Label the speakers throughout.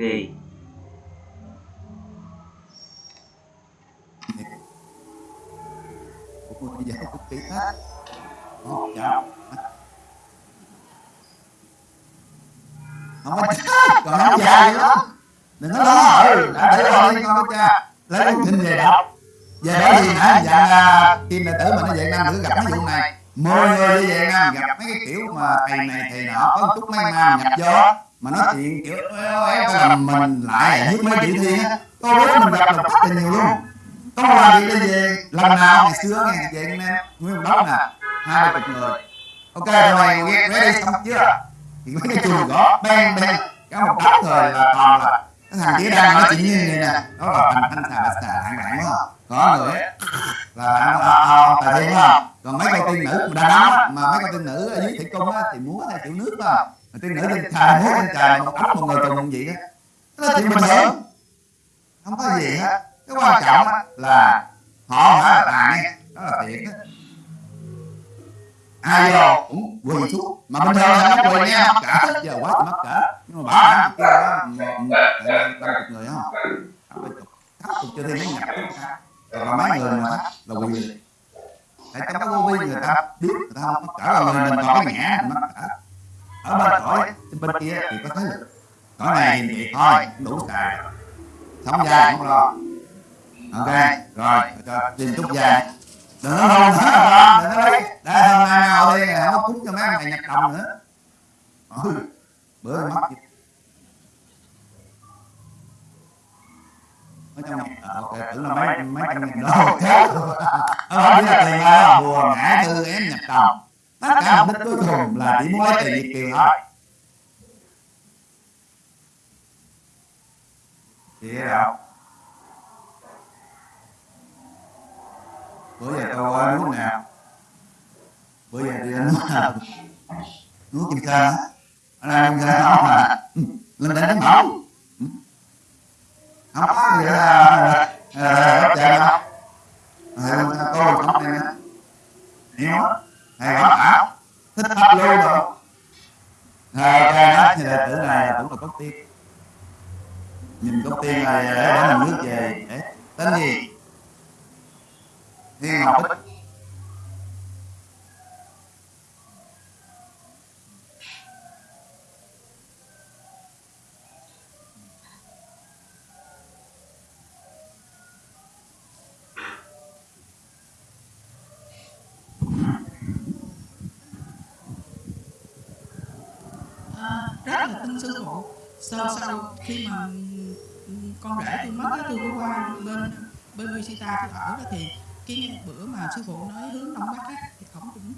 Speaker 1: thì
Speaker 2: của tôi giờ cực kỳ hết không chào không có chết còn áo dài nữa đừng có lo ừ đã để lo đi con cha lấy cuốn kinh về đọc về đó thì nãy dặn là kim đệ tử mình nó vậy nam nữ gặp mấy vụ này mười người đi về nam gặp mấy cái kiểu mà thầy này thầy nọ có một chút mấy nam nhập vô mà nói chuyện kiểu éo éo là mình lại với mấy chị thi á có biết mình gặp là rất là nhiều luôn. Có một lần đi về lần nào ngày xưa ngày về anh em nguyên một đống nè. hai ba chục người. ok rồi ready xong chưa? Thì mấy cái chuồng gõ. Bang bang cả một đống rồi là toàn là cái thằng kia đang nói chuyện như này nè. đó là thành thanh xà bạch xà hạng đẳng đúng không? Có người là anh ông tài thiên không còn mấy con tiên nữ đàn ông á, mà mấy con tiên nữ ở dưới thủy cung á, thì múa theo kiểu nước mà tiên nữ trên trời múa trên trời một ấm một người cùng vậy đó. đó là chuyện bình thường không có gì. hết cái quan trọng là họ hả? là nghe đó là thiệt á ai vô cũng quỳ xuống. Mà bình thường là nó quỳ nha. mắc cỡ giờ quá thì mắc cỡ. Nhưng mà hả? kia đó một năm chục người không thấp chục chưa thêm mấy nhập rồi mà mấy người mà là quỳ. Tại trong cái vô vi người ta. Biết người ta không? Mắc cỡ là người mình còn cái mình mắc cỡ ở bên cõi bên kia thì có lực cõi này thì thôi. đủ xài sống dài không lo. ok rồi cho tìm chút dài đừng có hôn nữa con đừng có đi đây hôm nay nào đi có cúng cho mấy ông này nhặt đồng nữa. Ừ, bữa mất ngàn à, ok tưởng là mấy mấy trăm ngàn đô. Thế ờ biết là tiền bùa ngã tư ém nhặt đồng tất cả mục đích cuối cùng là chỉ muốn lấy tiền việt kiều thôi thì đâu bữa giờ tôi ơi núi nào bữa giờ đi đến núi nào núi kim sơn á ở đây kim sơn không mà lên đây đánh bóng không có gì là hấp dẫn không tôi không này nè hiểu thầy bảo bảo thích thấp lưu rồi thầy ca nói như đệ tử này cũng là cốc tiên nhìn cốc tiên này để mình nước về. Để tên gì? Thiên Ngọc Bích
Speaker 3: À, rất là tin sư phụ sau sau khi mà ừ, con rể tôi mất á, tôi có qua bên bên Visita tôi ở đó thì cái bữa mà sư phụ nói hướng đông bắc á, thì ổng cũng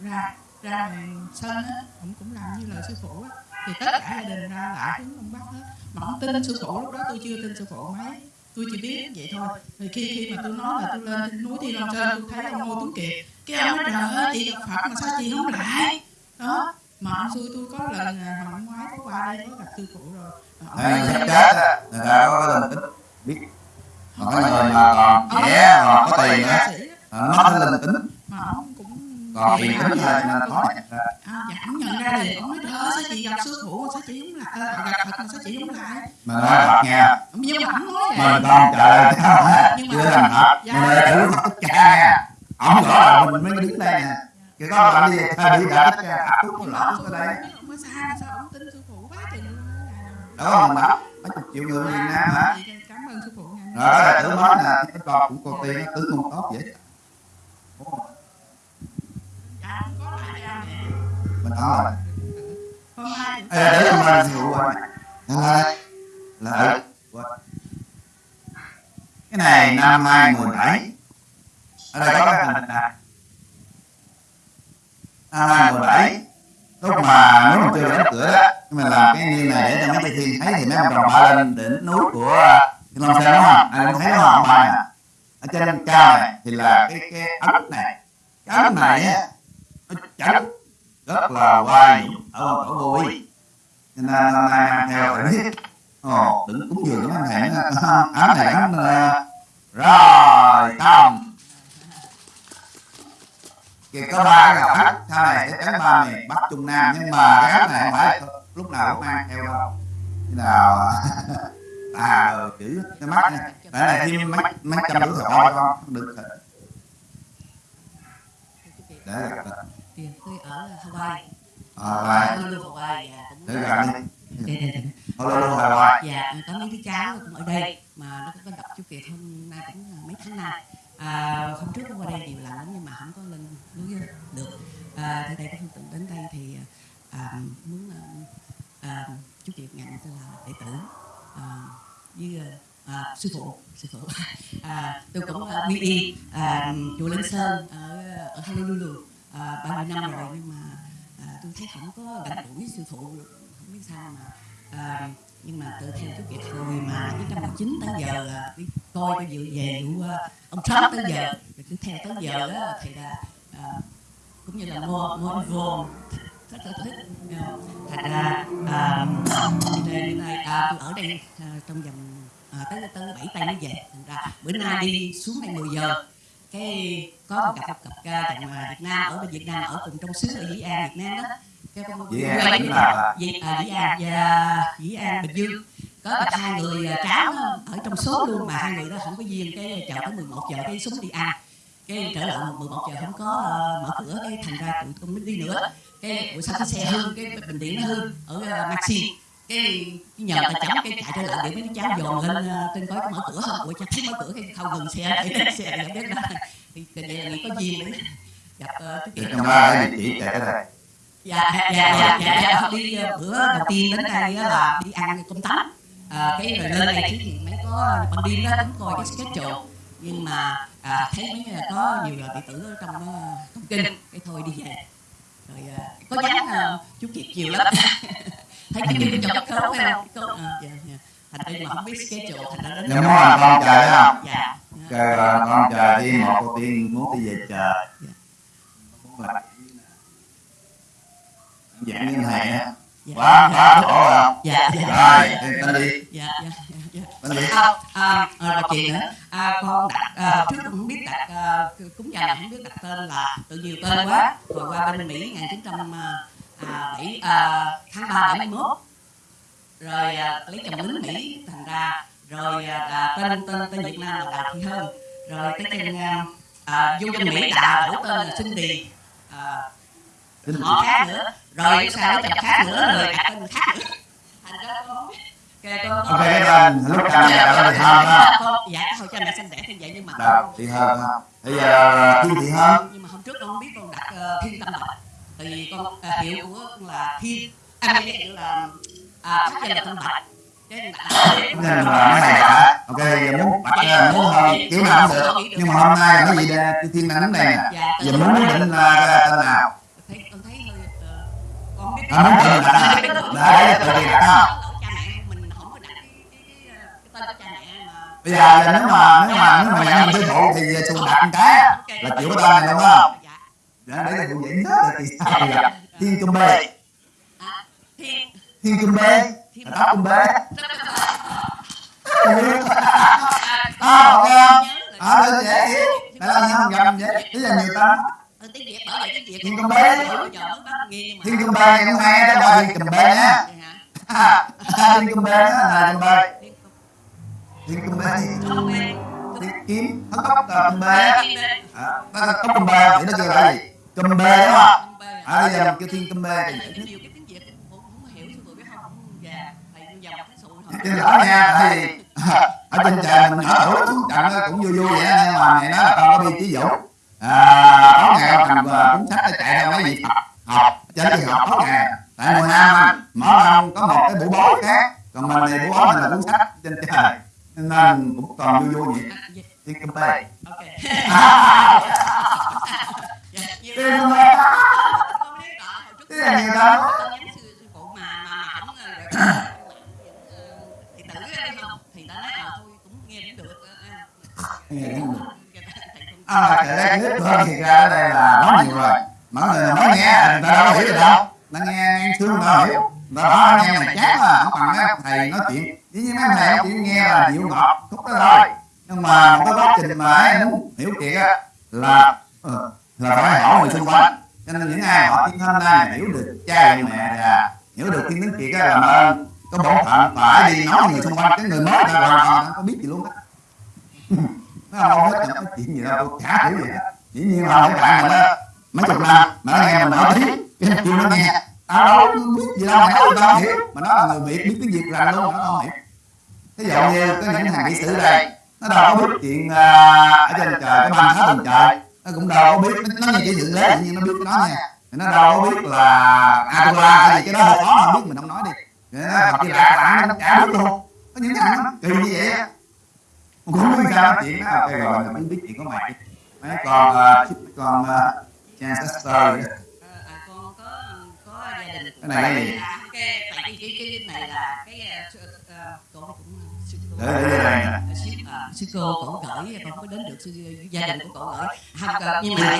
Speaker 3: ra ra ngoài sân á ổng cũng làm như lời sư phụ á. Thì tất cả gia đình ra lại hướng đông bắc hết. Mà ổng tin sư phụ lúc đó tôi chưa tin sư phụ mấy. Tôi chỉ biết vậy thôi. Thì khi khi mà tôi nói là tôi lên núi Thiên Long Sơn tôi thấy ông Ngô Tuấn Kiệt cái ông nói trời ơi chị gặp Phật mà sao chị không lại? Đó mà ông xui tôi có lần à, có đây có gặp sư phụ rồi. Mà ông
Speaker 2: Thầy sắp
Speaker 3: là-
Speaker 2: chết á người ta có cái linh tính biết mà cái người mà còn trẻ còn có tiền á. nó có linh tính
Speaker 3: mà ông cũng
Speaker 2: còn
Speaker 3: thì
Speaker 2: tiền tính thôi nên khó nhận ra
Speaker 3: dạ ổng nhận ra liền ổng nói ơi sao chị gặp sư phụ mà sao chị không lại à, gặp mà sao chị không lại?
Speaker 2: Mà nói thật nha
Speaker 3: nhưng mà ổng nói
Speaker 2: mà
Speaker 3: vậy
Speaker 2: con trời
Speaker 3: mà-
Speaker 2: chưa thành thật
Speaker 3: Dạ.
Speaker 2: mà tử Phật tất cả nha ổng rõ là mình mới đứng đây nè. Cái con bạn đi thay bị đã tất cả. Lọt xuống ở đây đó mình bảo mấy chục triệu người Việt Nam hả?
Speaker 3: Vậy cảm ơn sư phụ
Speaker 2: rồi đó nói là cái con cũng con tiên tứ không tốt vậy
Speaker 3: dạ
Speaker 2: mình nói là
Speaker 3: hôm nay
Speaker 2: Ê, để mình hiểu qua. Này là là cái này năm 2017 ở đây có cái hình này năm 2017 lúc mà nếu mà chưa đóng cửa đó mình làm cái như này để cho mấy chị thiên thấy thì mấy ông trồng ba lên đỉnh núi của Thiên Long Sơn đúng không? Ai cũng thấy đúng không ba nè ở trên cao này thì là cái cái ấm này. Cái ấm này á, nó trắng rất là hoài ở tổ vô ý. Cho nên năm nay mang theo phải biết. Ồ đừng cúng dường cái thầy ám này ám rồi, xong kìa có ba cái áo sau này sẽ tránh ba miền bắc trung nam nhưng mà cái áo này không phải lúc nào cũng mang theo đâu. Khi nào. à chữ cái mắt nha. Đây này thêm mấy mấy trăm thọ cho con được rồi. để gặp được.
Speaker 1: Thì tôi ở Hawaii Honolulu Hawaii
Speaker 2: để gặp đi Hello Hawaii
Speaker 1: dạ có mấy đứa cháu cũng ở đây mà nó cũng có đọc chú Kiệt hôm nay cũng là mấy tháng nay. À, hôm trước cũng qua đây nhiều lần lắm nhưng mà không có lên đúng chưa được. À, thì đây có phương đến đây thì à, à, muốn à, à, chú chị nhận tôi là đệ tử à, với à, sư phụ sư phụ. À, tôi cũng à, đi y à, chùa Linh Sơn ở, ở Honolulu à, mươi năm rồi nhưng mà à, tôi thấy không có gần gũi với sư phụ không biết sao mà à, nhưng mà tự theo chú Kiệt hồi mà 1919 tới giờ à, đi coi cái dự về vụ à, ông Trump tới giờ rồi cứ theo tới giờ đó thì là cũng như là mua mua vô rất là thích thành ra à, đến nay à, tôi ở đây à, trong vòng à, tới tới bảy tay mới về. Thành ra bữa nay đi xuống đây 10 giờ. Cái có một cặp cặp ca chồng à, Việt Nam ở bên Việt Nam ở cùng trong xứ ở Dĩ An Việt Nam đó. Cái con
Speaker 2: Dĩ An
Speaker 1: Dĩ, à, Dĩ An và Dĩ An Bình Dương. Có gặp hai người cháu ở trong số luôn mà hai người đó không có duyên. Cái chờ tới 11 giờ cái xuống đi ăn cái trở lại 11 giờ không có ờ, mở cửa cái thành ra tụi con mới đi nữa. Cái buổi sau cái xe hư cái bình điện nó hư ở uh, Maxi. Cái nhờ ta chấm cái chạy trở lại để mấy cháu dồn lên ờ, trên coi có mở cửa không ủa chắc thấy mở cửa cái không ngừng xe để xe để biết đó thì đây là nghĩ có duyên đấy gặp cái
Speaker 2: trong ba cái địa chỉ chạy tới đây
Speaker 1: dạ dạ dạ dạ dạ đi bữa đầu tiên đến đây là đi ăn cơm tấm. À, cái rồi lên đây thì mấy có ban đêm đó cũng coi cái schedule nhưng mà à, thấy mấy là có nhiều đệ tử ở trong ờ, trong kinh cái thôi đi. Về rồi à, có dáng à, chú kiệt nhiều lắm. thấy cái kinh trong cái khấu phải không? Cái khấu, à, dạ, dạ. thành ra mà không biết schedule thành ra đến
Speaker 2: nhưng làm con trời đó không
Speaker 1: dạ.
Speaker 2: trời là con trời đi một đầu tiên muốn đi về trời là- dạng như này á.
Speaker 1: Dạ.
Speaker 2: Quá quá khổ không
Speaker 1: dạ dạ.
Speaker 2: Rồi thì tên đi.
Speaker 1: Dạ dạ dạ dạ
Speaker 2: tên đi
Speaker 1: à, à, à, một chuyện nữa. À, con đặt à, trước cũng không biết đặt à, cúng dường không biết đặt tên là tự nhiều tên quá. hồi qua bên Mỹ 1907 à, tháng 3 71 rồi à, lấy chồng lính Mỹ thành ra. Rồi à, à, tên tên tên Việt Nam là Đào Thị Hơn rồi cái tên à, à, vô dân Mỹ đã đổi tên là Cindy à,
Speaker 2: Tên
Speaker 1: họ khác nữa. Rồi sao lấy chồng khác nữa? rồi đặt tên khác nữa. Thành ra con không biết con
Speaker 2: ok cái tên lúc cha mẹ đó thì hơn ha
Speaker 1: con dạ hồi cha mẹ sinh đẻ như vậy nhưng mà
Speaker 2: đào thị hơn ha bây giờ thiên thị hơn
Speaker 1: nhưng mà hôm trước con không biết con đặt ờ, thiên tâm bạch tại vì con ờ, hiệu của con là thiên à cái hiệu là à thất danh là tâm bạch cái nên
Speaker 2: là mấy này cả ok giờ muốn bạch ra muốn hơn kiểu nào cũng được nhưng mà hôm nay là cái gì đây thiên nè.
Speaker 1: Dạ
Speaker 2: giờ muốn quyết định là cái tên nào?
Speaker 1: Thấy con thấy hơi ờ, con không biết
Speaker 2: à, muốn tự đặt à để tự đi đặt ha
Speaker 1: cha mẹ mình không có đặt cái cái cái, cái tên của cha mẹ mà
Speaker 2: bây giờ nếu mà nếu mà nếu mà nhận mình tiêu thụ thì xu đặt một cái là chịu cái tên này đúng không?
Speaker 1: Dạ
Speaker 2: để để cho phụ dễ nhớ được thì sao bây giờ thiên trung bê.
Speaker 1: À, thiên.
Speaker 2: Thiên trung bê.
Speaker 1: Thiên
Speaker 2: là trung bê.
Speaker 1: À,
Speaker 2: à ok không?
Speaker 1: Nhớ
Speaker 2: à đơn dễ hiểu tại là nhân gầm vậy bây giờ nhiều tên
Speaker 1: Ờ, tiếng Việt bởi vậy tiếng Việt.
Speaker 2: Thiên
Speaker 1: không
Speaker 2: Bê. thiên trung bê cũng hay đó thiên trung bê nhá
Speaker 1: Vậy
Speaker 2: à, thiên trung bê đó là trung bê
Speaker 1: Thiên
Speaker 2: kiếm á
Speaker 1: Thiên Bê.
Speaker 2: À, nó là tóc trung bê thì nó kêu là gì? Trung bê đúng không à bây giờ mình kêu thiên trung bê thì
Speaker 1: Tại nhiều cái cũng cũng thầy
Speaker 2: lỡ nha vì ở trên trời mình ở đủ xuống trận cũng vui vui vậy nhưng mà này nó là con có bi chí dũng à tối ngày ông cầm ờ, cuốn sách chạy ra mấy Phật học trên thì học tối ngày. Tại mùa nam mỗi năm có một cái buổi bối khác. Còn mình thì buổi bối mình là cuốn sách trên trời nên cũng còn vui vui vậy.
Speaker 1: À, dạ,
Speaker 2: à,
Speaker 1: Dạ, lắm.
Speaker 2: kim bê
Speaker 1: Con biết rõ, hồi trước
Speaker 2: Thế là nhiều lắm.
Speaker 1: con nhắn sư sư phụ mà mà mà không ờ, ờ, thì tử ra đi không thì ta nói ờ thôi cũng nghe cũng được.
Speaker 2: Nghe cũng được.
Speaker 1: Thầy cũng-
Speaker 2: à kể cái clip hơn thì ra đây là nói nhiều rồi. Mọi người nói nghe người ta đâu hiểu được đâu. Ta nghe người ta hiểu. Người ta nói nghe mà chán mà không bằng thầy nói chuyện với những mấy nói chuyện nghe là dịu ngọt khúc đó thôi. nhưng mà một cái quá trình mà ai muốn hiểu chuyện á là ờ, là phải hỏi người xung quanh. cho nên những ai họ tiên hơn nay hiểu được cha mẹ và hiểu được thiên tướng kiệt á làm ơn có bổn phận phải đi nói người xung quanh. Cái người mới ta hoàn toàn không có biết gì luôn á. Nó không hết có chuyện gì đâu tôi chả hiểu gì dĩ nhiên là mấy bạn mà nó mấy chục năm mà nó nghe mình nói tiếng cái kêu nó nghe tao đâu biết gì đâu mà nói tao không hiểu mà nó là người việt biết tiếng việt rành luôn nó không hiểu ví dụ như có những thằng kỹ sư đây. nó đâu có biết chuyện à, ở trên trời cái băng phá tầng trời. nó cũng đâu có biết nó, nó như cái dựng lế nhưng nó biết cái đó nha. Nó đâu có biết là Atula hay gì cái đó hơi khó mà biết mình không nói đi. Nó học chỉ lạc lạ nó chả biết luôn. Có những thằng nó kỳ như vậy á. Cũng không biết sao nói chuyện nó ok rồi mình biết chuyện của mày. Mấy con uh, con uh, Chester Cái này cái gì?
Speaker 1: cái cái cái này là cái uh, cô cũng sư cô
Speaker 2: để để đây
Speaker 1: sư, cô cổ gửi con có đến được sư gia đình của cổ gửi. Không cần nhưng mà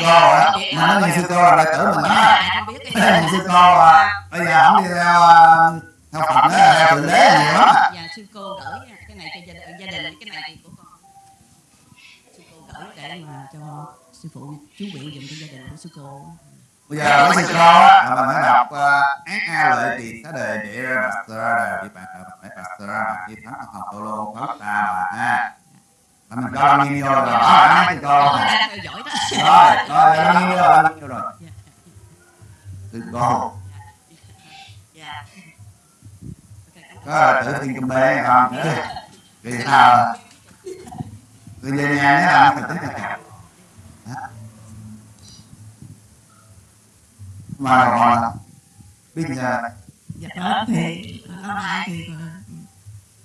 Speaker 2: mà nói sư cô là tử mình đó
Speaker 1: không biết cái
Speaker 2: sư cô bây giờ không đi theo theo Phật theo thượng đế nhiều lắm.
Speaker 1: Dạ sư cô gửi cái này cho gia đình gia đình cái này thì của con. Sư cô gửi để mà cho sư phụ chú nguyện dùm cho gia đình của sư cô
Speaker 2: bây giờ với sư cô á là mình phải đọc ác a lợi trì xá đề địa ra bạc bạc bạc bạc sơ bạc địa thắng học tô lô phật ta mà ha. Là mình cho nó nghiêng vô rồi? Đó là sư cô
Speaker 1: con
Speaker 2: nè
Speaker 1: đang theo dõi đó.
Speaker 2: rồi rồi? Nó nghiêng vô rồi? Nghiêng vô rồi? Sư cô
Speaker 1: dạ.
Speaker 2: Có tự thiên trong bê không? Vì sao về nhà nhé là phải tính cả cả mà còn là biết giờ
Speaker 3: dạ đó thì lâu nay thì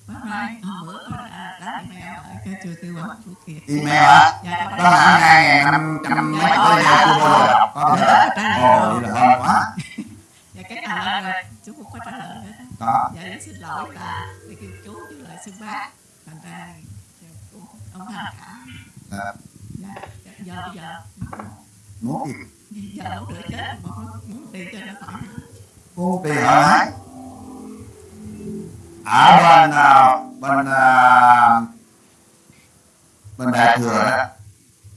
Speaker 3: bác nay hôm bữa có đã email ở cái trường tư vấn của kiệt
Speaker 2: email á
Speaker 3: dạ
Speaker 2: có hẳn hai ngàn năm trăm mấy tới giờ chưa? Bao giờ đọc có thể ồ vậy là hơn quá.
Speaker 3: Dạ cái nào là rồi chú cũng có trả lời nữa đó.
Speaker 2: Có
Speaker 3: dạ xin lỗi là để kêu chú chứ lại xưng bác. Thành ra dạ, ông tham cảm
Speaker 2: Dạ.
Speaker 3: dạ dạ, giờ bây giờ.
Speaker 2: Muốn gì
Speaker 3: giờ đâu được chết. Mà muốn tiền cho nó khỏi.
Speaker 2: Tiền hỏi ở à, bên nào bên à, bên đại thừa đó.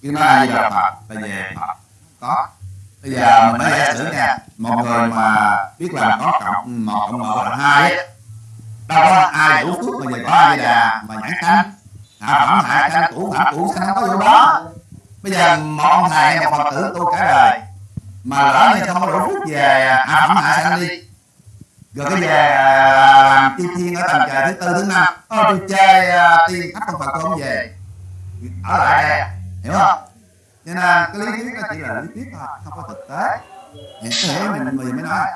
Speaker 2: Cứ nói ai là phật là về phật có. Bây giờ mình mới giả sử nha một người mà biết làm có cộng một cộng một là hai á đâu có ai đủ phước mà về có ai đà mà nhãn sanh hạ phẩm hạ sanh cũ hạ cũ sanh có vụ đó. Bây giờ một ông thầy một phật tử tu cả đời mà lỡ như không có đủ phút về à phẩm hạ sanh đi? Rồi cái về à, làm chư thiên ở tầng trời thứ tư thứ năm. Thôi tôi chơi à, tiên khắp không phật tôi không về. Ở lại đây hiểu không? Cho nên cái lý thuyết nó chỉ là lý thuyết thôi không có thực tế. Hiện thế mình mình mới nói.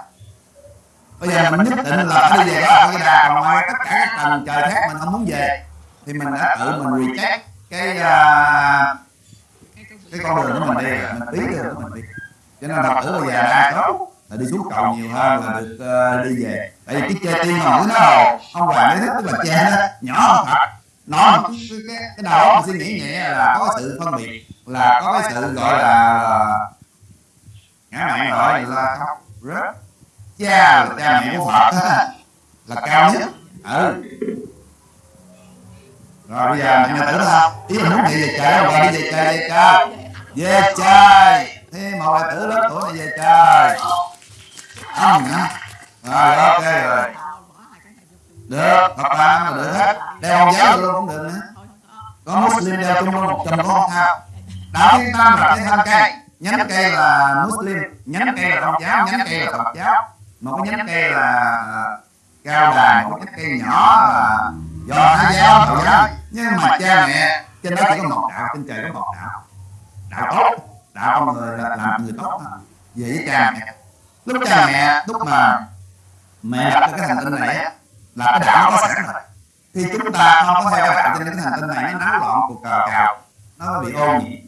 Speaker 2: Bây giờ mình nhất định là phải đi về đó cái đà còn ngoài tất cả các tầng trời khác mình không muốn về. Thì mình đã tự mình reject cái uh, cái con đường của mình đi mình tí đường của mình đi cho nên phật tử bây giờ đa số là đi xuống cầu nhiều hơn là được ờ, đi về. tại vì cái chê tiên mà nói hồ ông hoàng giải thích tức là chê đó nhỏ hơn thật một cái, cái, cái đầu mình suy nghĩ nhẹ là có cái sự phân biệt là có cái sự gọi là, ngã mạng gọi là khóc rớt. Cha là cha mẹ của phật là cao nhất. ừ. Rồi bây giờ mẹ tử không ý là muốn đi về trời không rồi đi về trời về trời về trời là tử lớn tuổi này về trời. Không nữa. Rồi ok rồi. được Phật ba mà được hết. đeo con giáo luôn cũng được nữa. Có Muslim đeo chung luôn một cũng không? sao? Đạo thiên tam là cái thân cây. nhánh cây là Muslim. Nhánh cây là công giáo nhánh cây là Phật giáo. Một cái nhánh cây là cao đài một cái cây nhỏ là do thái giáo đạo giáo. nhưng mà cha mẹ. trên đó chỉ có một đạo trên trời có một đạo. Đạo tốt đạo con người là làm người tốt à? về với cha mẹ. Lúc cha mẹ, lúc mà mẹ đặt cái hành tinh này là cái đạo có sẵn rồi thì chúng ta không có theo đạo cho nên cái hành tinh này, nó náo loạn cuộc cờ cào, nó bị ô nhiễm.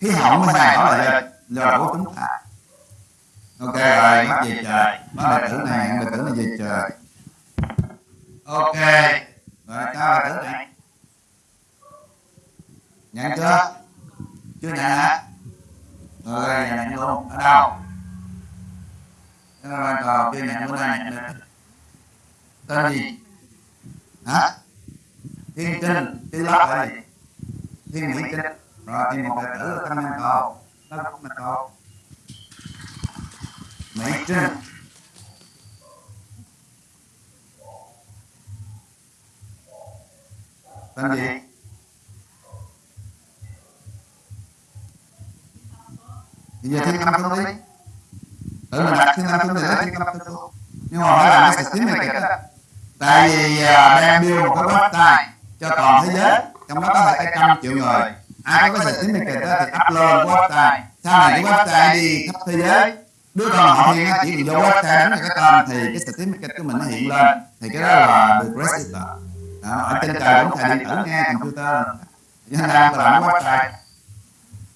Speaker 2: Khí hậu mới thay đổi là do do của chúng ta. Ok, rồi bắt về trời. Bắt đệ tử này đệ tử này về trời. Ok, rồi cho đệ tử này. Nhận chưa? Chưa nhận hả? ở đây là nhận luôn ở đâu cái là cờ kia nhận bữa nay tên gì? Hả? Thiên trinh thiên lắp là gì? Thiên mỹ trinh rồi thì một đệ tử là thanh nhân cầu nó cũng là cầu mỹ trinh tên gì? Bây giờ thiên tâm không đi. tự mình đặt thiên tâm không thì lấy thiên tâm không nhưng mà phải làm cái certificate đó tại vì à, đang build một cái website cho toàn thế giới trong đó có thể trăm triệu người. Ai có cái certificate đó thì upload website sau này cái website đi khắp thế giới đứa con họ thiên á, chỉ cần vô website đánh vào cái tên thì cái certificate của mình nó hiện lên. Thì cái đó là được register đó, ở trên trời cũng xài điện tử nghe computer. cho nên đang làm cái website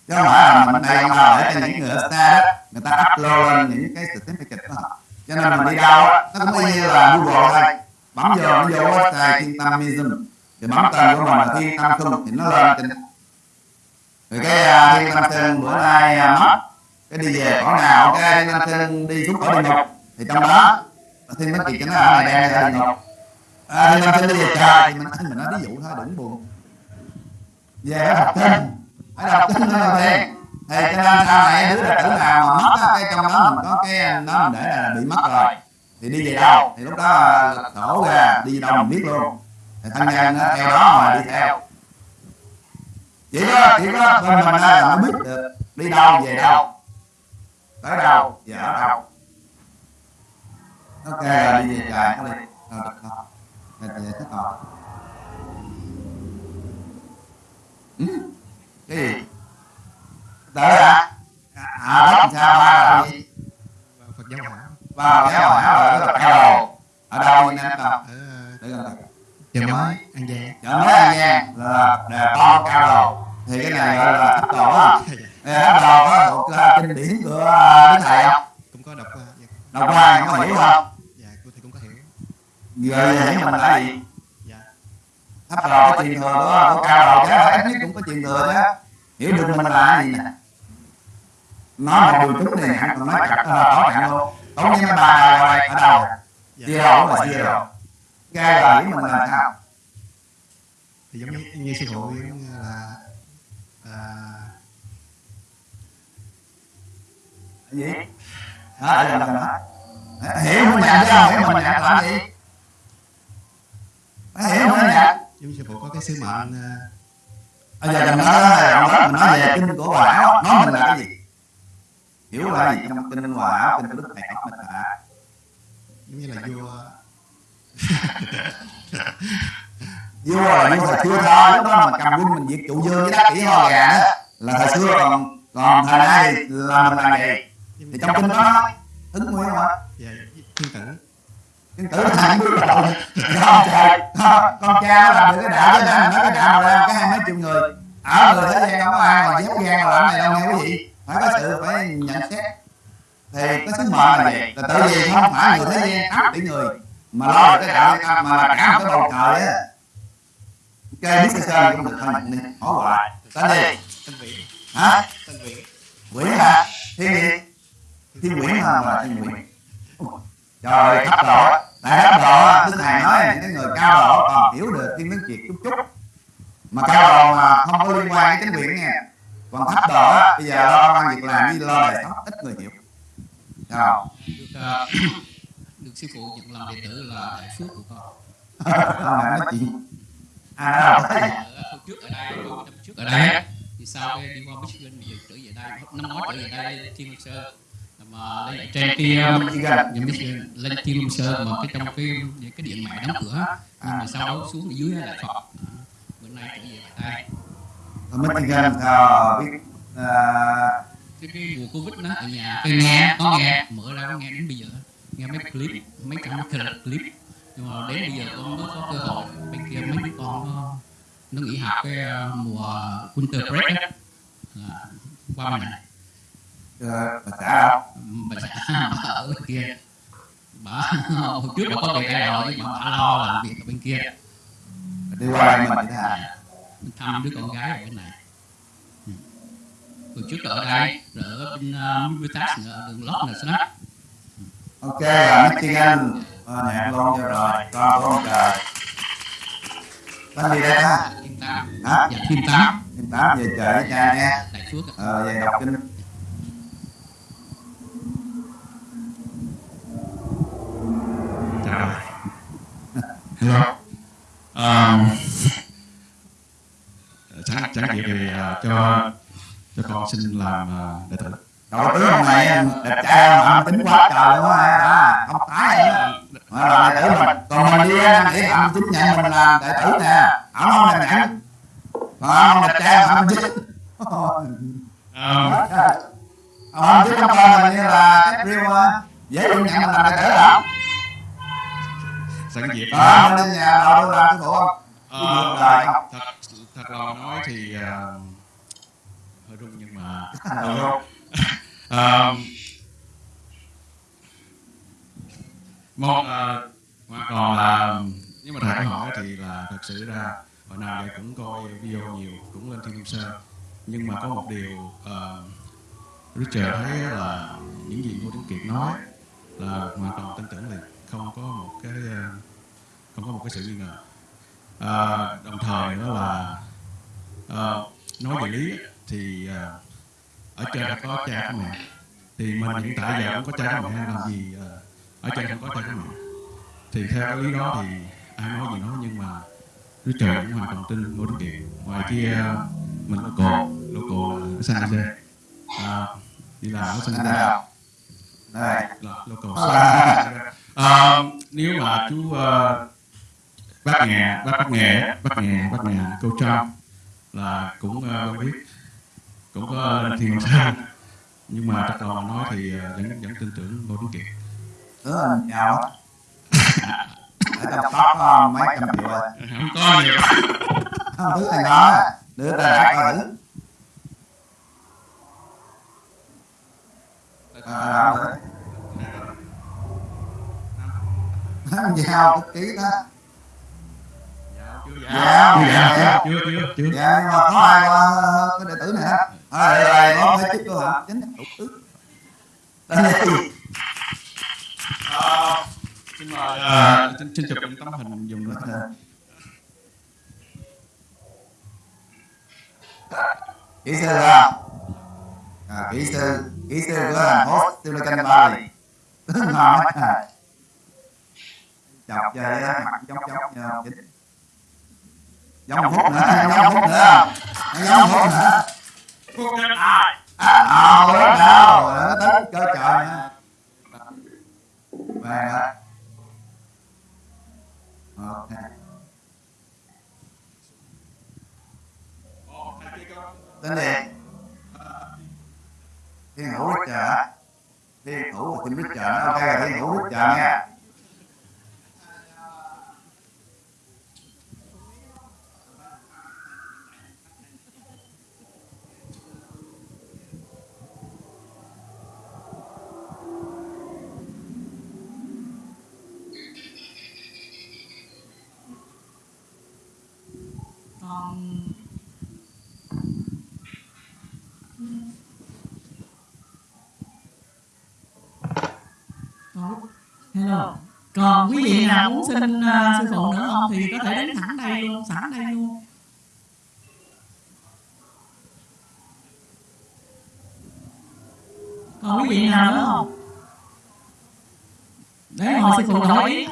Speaker 2: chứ không phải là mình đây ông là để cho những người ở xa đó người ta upload lên những cái certificate đó. Cho nên mình đi đâu nó cũng y như là google thôi. Bấm vô nó vô website thiên tâm museum. Thì bấm tên của mình là thiên tâm khung thì nó lên trên. Rồi cái uh, thiên tâm sơn bữa nay uh, mất. Cái đi về cõi nào cái thiên tâm sơn đi xuống cõi địa ngục thì trong đó thiên tâm kiệt cho nó ở này đang ở địa ngục à, thiên tâm sơn đi về trời thì mình mình nói ví dụ thôi đừng buồn. Về học thêm phải đọc kinh là thiền thì cho nên sau này đứa đệ tử nào mà mất cái trong đó mình có cái đó mình để là bị mất rồi. thì đi về đâu? thì lúc đó lật sổ ra đi đâu mình biết luôn. thì thân nhân nó theo đó mà đi theo. chỉ có chỉ có mình á là nó biết được. đi đâu về đâu? tới đâu? về ở đâu? ok rồi đi về trời nó đi rồi được không rồi về rồi ừ? Cái gì? Tới à à đất sao ba là gì
Speaker 4: Phật giáo hỏa
Speaker 2: vào cái hỏi rồi nó là cao ở đâu anh em?
Speaker 4: Ở
Speaker 2: để gần đây
Speaker 4: chợ mới An Giang.
Speaker 2: Chợ mới an giang. Là đề to cao đồ thì cái này gọi là thấp đồ á. Thấp đồ có thuộc uh, kinh điển của đức thầy không?
Speaker 4: Cũng có đọc qua dạ,
Speaker 2: đọc qua có hiểu không?
Speaker 4: Dạ cô thầy cũng có hiểu.
Speaker 2: Người vậy mình là gì
Speaker 4: dạ
Speaker 2: thấp đồ có truyền thừa của, của cao đồ chứ ít nhất cũng có truyền thừa chứ hiểu được mình là gì nè. Nói một đường chút này hẳn còn nói chặt là tỏ cạn luôn. Tốn như bà rồi ở đâu?
Speaker 4: Dạ
Speaker 2: zero là zero cái là hiểu mình là sao?
Speaker 4: Thì giống như, như sư phụ là à,
Speaker 2: cái gì? Đó để làm đó. Hiểu mình nhận chứ? Không hiểu mình nhận làm gì? Hiểu mình nhận
Speaker 4: như sư phụ có cái sứ mệnh à,
Speaker 2: bây giờ mình nói ông đó mình nói về kinh của hòa áo. Nói mình là cái gì? Hiểu là gì trong kinh hòa áo? Kinh của đức thầy học mình là
Speaker 4: giống như là vua
Speaker 2: vua. Là vua thời xưa thôi lúc đó mình cầm quân mình diệt trụ dương với đắc kỷ ho gà đó là thời xưa còn còn thời nay là mình làm gì thì trong kinh đó ứng nguyên mà
Speaker 4: dạ, thiên tử
Speaker 2: Tử thành bước đầu con trời con, con cha nó làm được cái đạo đã mình nói cái đạo mà ra cái hai mấy triệu người. Ở người thế gian không có ai mà dám gan làm này đâu nghe quý vị phải có sự phải nhận xét. Thì cái sứ mệnh là gì là tự vì không phải người thế gian tám tỷ người. Mà lo được cái đạo mà cả một cái bầu trời á. Ok biết sơ cũng được thôi đi hỏi hoài tên gì?
Speaker 4: Tân viễn
Speaker 2: hả?
Speaker 4: Tân viễn
Speaker 2: Nguyễn hả? Thiên thiên Nguyễn hả mà thiên Nguyễn trời thấp độ tại thấp độ đức thầy nói những cái người cao độ còn hiểu được thiên tướng kiệt chút chút mà cao độ mà không có liên quan đến chính quyền nha còn thấp độ bây giờ lo công ăn việc làm với lo đời sống ít người hiểu sao
Speaker 5: được, ờ, được sư phụ nhận làm đệ tử là đại phước của con
Speaker 2: không nói chuyện nói đâu thấy
Speaker 5: ở hồi trước ở đây năm trước ở đây thì sau cái đi qua Michigan thì trở về đây năm ngoái trở về đây Thiên Sơn mà lên lại trên kia nhà Michigan lên Long Sơn mà cái trong cái cái điện mẹ đóng cửa nhưng mà sau đó xuống dưới là Phật. Bữa nay trở về lại đây
Speaker 2: Ở Michigan sao biết à,
Speaker 5: cái, cái mùa covid đó ở nhà cái nghe có nghe mở ra có nghe đến bây giờ. Nghe mấy clip mấy trăm clip. Nhưng mà đến bây giờ con mới có cơ hội bên kia mấy con nó, nó nghỉ học cái mùa winter break á qua
Speaker 2: ờ, bà xã
Speaker 5: bà xã bà ở bên kia. Bà hồi trước bà có về đây rồi nhưng mà bà lo làm việc ở bên kia.
Speaker 2: Đi qua đây mình như thế nào
Speaker 5: mình thăm đứa con gái ở bên này. Ừ. hồi trước ở đây rồi ở bên Vitas nữa ở đường lót nữa đó.
Speaker 2: Ok là Michigan à, nhạc luôn cho rồi. Con ông trời. Tên gì đây ta
Speaker 5: thiên tam.
Speaker 2: Hả?
Speaker 5: Dạ thiên tám
Speaker 2: Em tám về trời cha nghe
Speaker 5: đại phước ạ.
Speaker 2: ờ về đọc kinh
Speaker 6: Chào. Hello. Um,
Speaker 4: sẵn sẵn dịp thì à, cho cho con xin làm à, đệ tử.
Speaker 2: Đầu tướng hôm nay đẹp trai mà ông tính quá trời luôn á. Đó, không tái nữa mà là đệ tử mình còn mình đi ăn để ông chính nhận mình làm đệ tử nè. Ông không làm nhận còn ông đẹp trai ông chính
Speaker 4: à,
Speaker 2: ông chính trong con mình như là cách riêu á. Dễ được nhận mình làm đệ tử không
Speaker 4: sẵn
Speaker 2: ờ mình lên nhà đầu đâu làm cái phụ không
Speaker 4: Ờ,
Speaker 2: đời không
Speaker 4: thật thật là nói thì à, hơi run nhưng mà
Speaker 2: Ừ.
Speaker 4: à, một à, mà còn là nếu mà thầy hỏi thì là thật sự ra hồi nào giờ cũng coi video nhiều cũng lên thiên sơn. Nhưng mà có một điều uh, Richard thấy là những gì Ngô Tuấn Kiệt nói là hoàn toàn tin tưởng liền không có một cái ờ, không có một cái sự nghi ngờ. À, đồng thời nữa là ờ, nói về lý thì ờ, ở trên đã có cha có mẹ. Thì mình hiện tại giờ cũng có cha có mẹ làm gì ở trên không có cha có mẹ. Thì theo cái lý đó thì ai nói gì nói nhưng mà Richard cũng hoàn toàn tin Ngô Đức Kiệt ngoài kia mình local local là ở San Jose à, đi làm ở Jose
Speaker 2: nào. Đây
Speaker 4: là local à, nếu mà chú uh, bác nghề bác bác nghề bác nghề bác nghề cô Trump là cũng uh, quen biết cũng có lên thiên sơn nhưng mà lòng mà nói thì ờ, vẫn vẫn tin tưởng Ngô Tuấn Kiệt
Speaker 2: giàu á. Ở trong top có mấy trăm triệu rồi.
Speaker 4: Không có nhiều.
Speaker 2: Không thứ này đó đưa ra đã coi thử à, giao cái ký đó
Speaker 4: dạ
Speaker 2: dạ. Dạ
Speaker 4: chưa chưa chưa
Speaker 2: dạ nhưng mà có ai qua cái đệ tử này hết à đây đây có phải chức cơ hả? Chính. Thủ tướng đây
Speaker 4: Ờ, xin mời ờ, xin, xin chụp những tấm hình dùng được
Speaker 2: kỹ sư không à, kỹ sư. Kỹ sư của thành phố Silicon Valley. À chọc chơi á. mặt giống giống không chính giống phút nữa giống phút nữa giống phút nữa à biết đâu. nó tính cơ trời nha. Về đó ok tên gì thiên hữu Richard hả thiên hữu và team Richard ok là thiên hữu Richard nha
Speaker 3: còn còn hello. Còn quý vị nào muốn xin uh, sư phụ nữa không thì có thể đến thẳng đây luôn sẵn đây luôn. Còn quý vị nào nữa không? để ngồi sư phụ đổi ý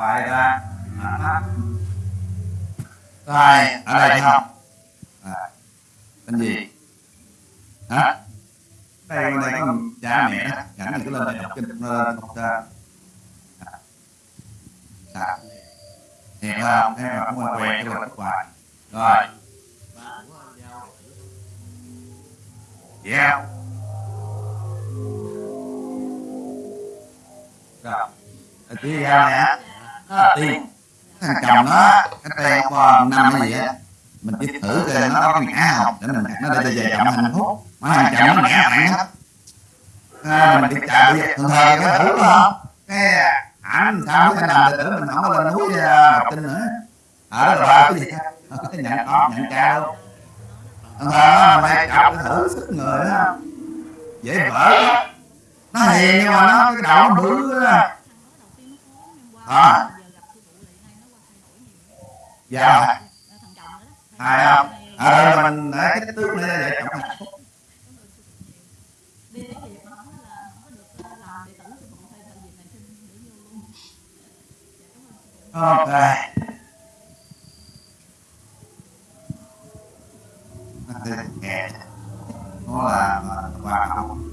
Speaker 2: Hoài ra Rồi, ở đây không? À, tên gì? Hả? Đây, đây có cha mẹ đó, rảnh thì cứ lên đây đọc kinh, lên đọc ra. Sao? Thiệt không? Thế mà không quen quen cái hoài. Rồi. Yeah. Rồi. Kia ra nè. Đó, tiên. Thằng chồng nó, cái tay qua năm cái gì á. Mình chỉ thử coi nó có ngã không. Để mình nó để về chậm hạnh phúc. Mà thằng chồng nó ngã bạn hết. À, mình đi chạy bây giờ thường thời cái thử đó không? Cái ảnh sao cái đầm đệ tử mình không có lên núi à, học tinh nữa. Ở đó là cái gì? Ờ, cái nhận con, nhận cha luôn. Thường thường nó mày chọc cái thử sức người đó. Dễ vỡ đó. Nó hiền nhưng mà nó cái đầu nó bự á. À. Dạ. Hay không? Ở đây mình để cái tướng này để chồng hạnh phúc. Ok. Nghe. Nó là hòa không?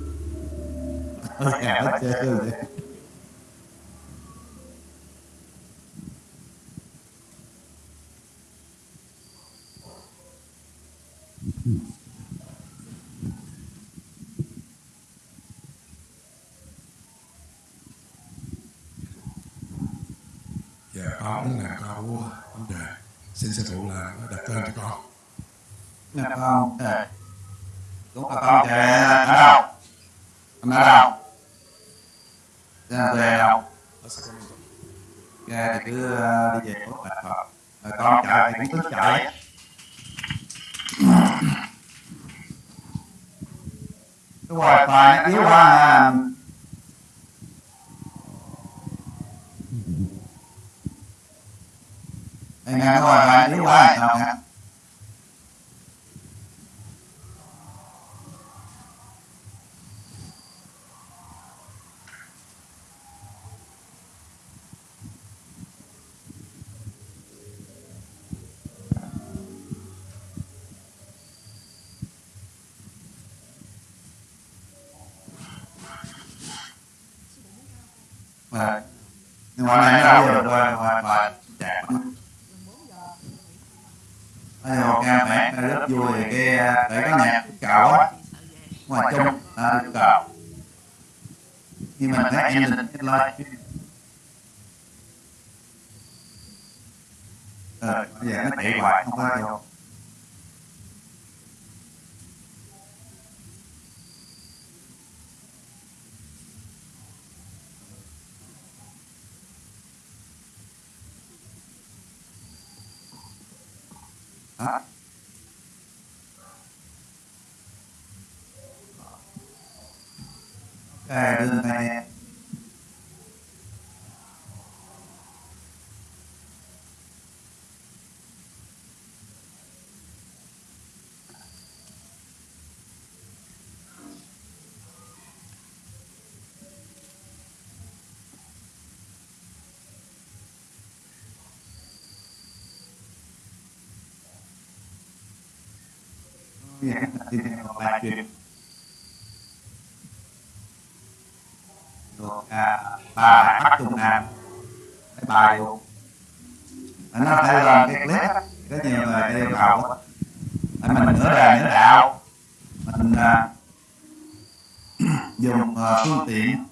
Speaker 2: Nghe hết trơn vậy.
Speaker 6: Dạ con là câu vấn đề xin sư phụ là nó đặt tên cho con
Speaker 2: Nè con. Ờ. Cũng là con trẻ ở đâu? Anh ở đâu? Ra về đâu? Ra thì cứ ờ, đi về Bạch Phật. Rồi con chạy thì cũng cứ chạy. Cái wifi nó yếu quá à. Đây nghe cái wifi yếu quá à, sao nghe? Mà nhưng mà này nó đâu có được qua qua qua chạy Bây giờ ca mẹ nó rất vui thì cái à, để có nhạc cào á ngoài chung à, được cào nhưng mà thấy em định cái live ờ bây giờ nó chạy hoài không có vô Đó. Ok, đưa tay nè. Dạ, thì còn ba chuyện được à, ba bài bắt trung nam cái bài luôn anh nó phải làm cái clip á, có nhiều người đi yêu cầu mình nửa đời nửa đạo mình à, dùng uh, phương tiện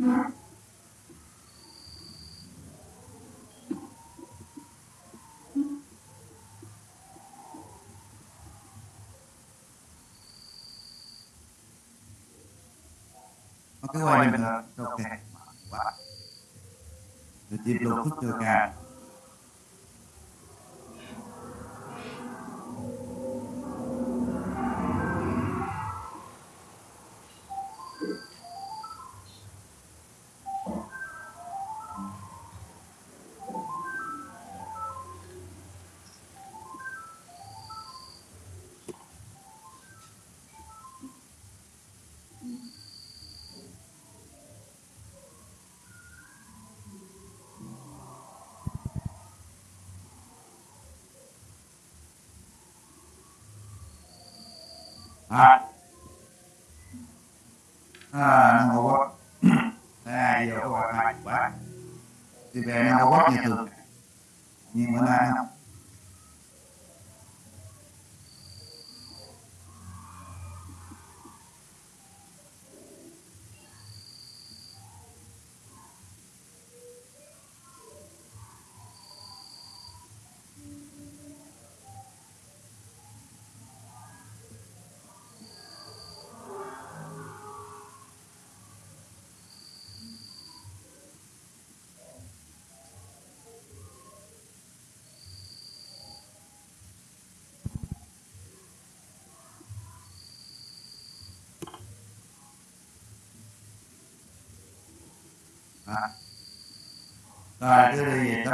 Speaker 2: cái cứ quay mình là Ok. Quá. Rồi lục thức chưa ca. À. À, năng hồ quá. À, giờ có quạt mạnh quá. Thì về năng hồ quá nhiều thường. Nhưng bữa nay không. Rồi cứ đi về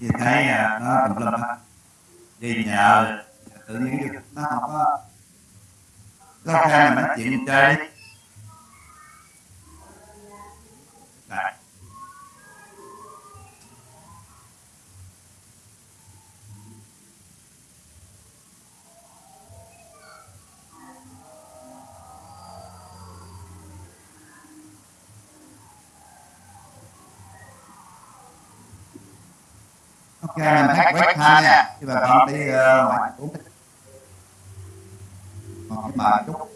Speaker 2: thì thấy à, nó tùm lum hết đi nhờ tự nhiên nó không có có khai mà nói chuyện chơi. Ok, mình hát quét ha nha. Khi bà con đi ờ, ngoài uống cái còn cái mờ chút.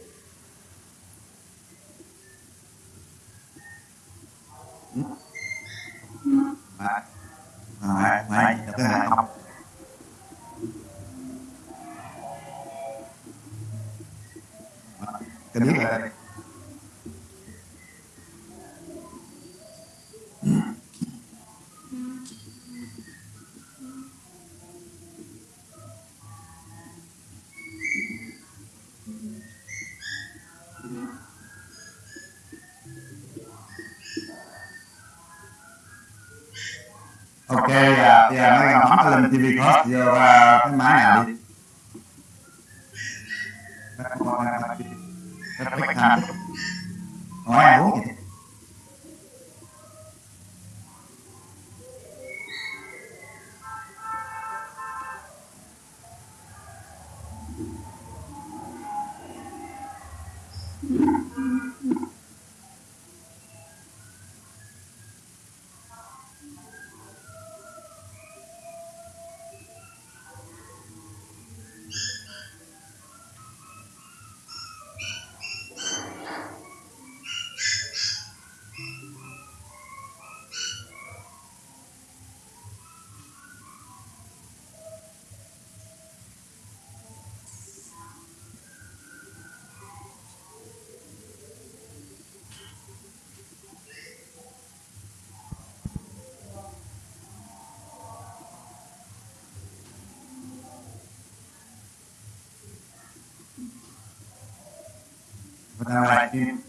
Speaker 2: Ừ. À, à, ngoài được cái hàng không? Cái biết là TV Plus vô cái máy nào đi. but I didn't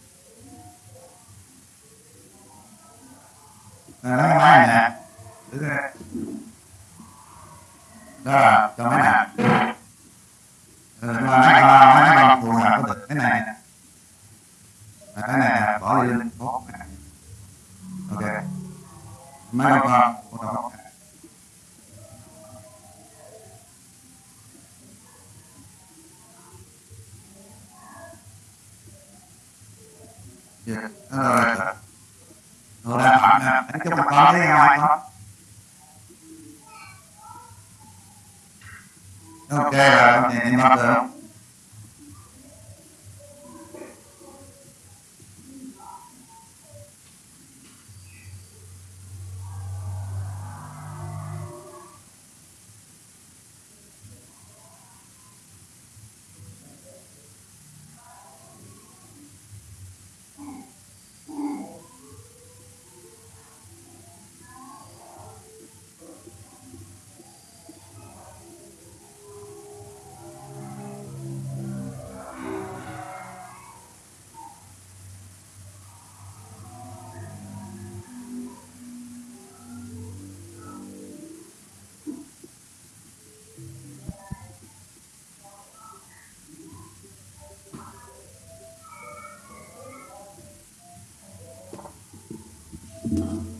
Speaker 2: love.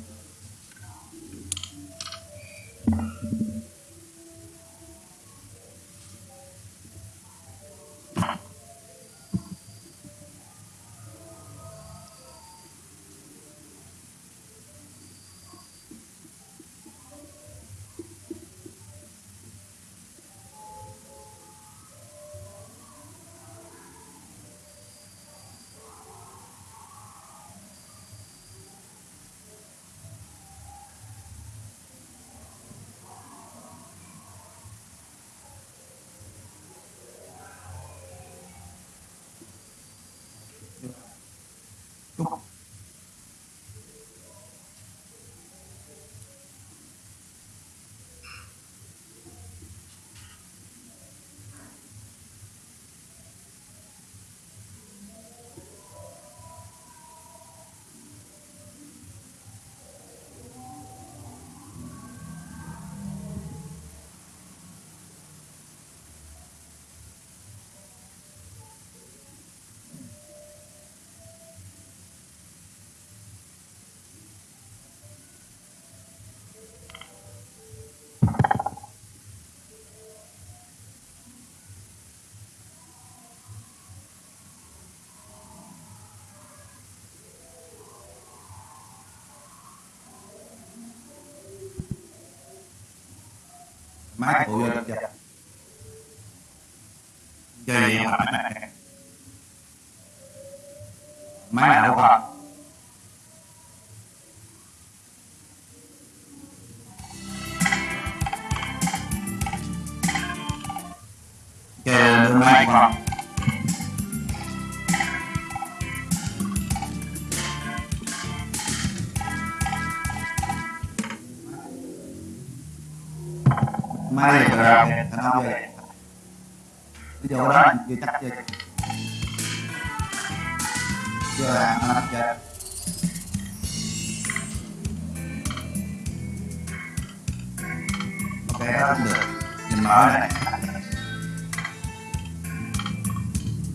Speaker 2: máy của dân dân chơi gì mà máy này máy nào không? may được rồi thằng dia, về bây giờ đó mình chưa chắc chưa chưa là nó lắp ok được nhìn này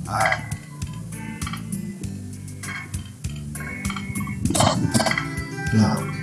Speaker 2: rồi rồi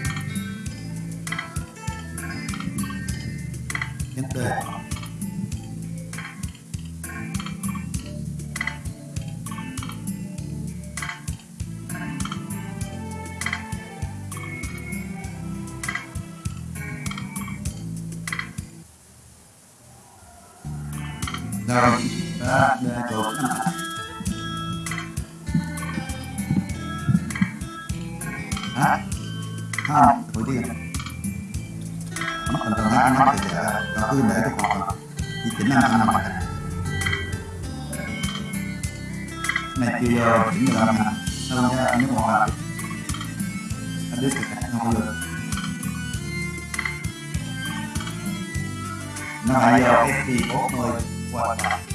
Speaker 2: mà giờ FP40 quan trọng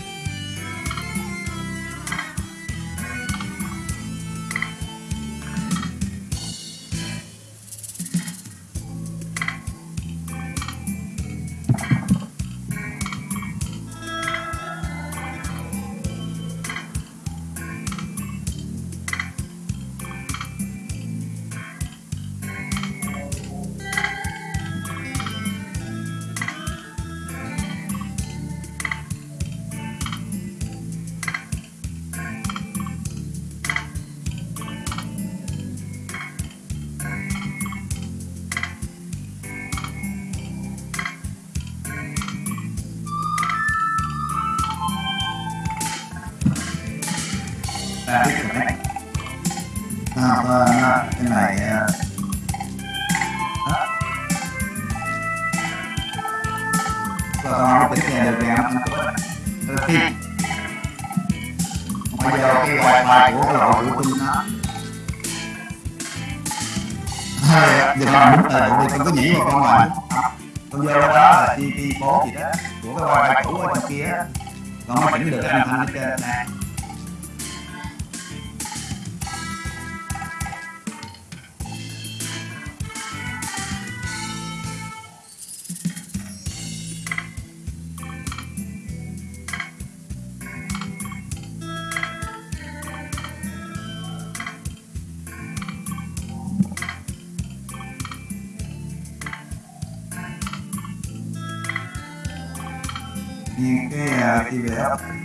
Speaker 2: cái uh, TV up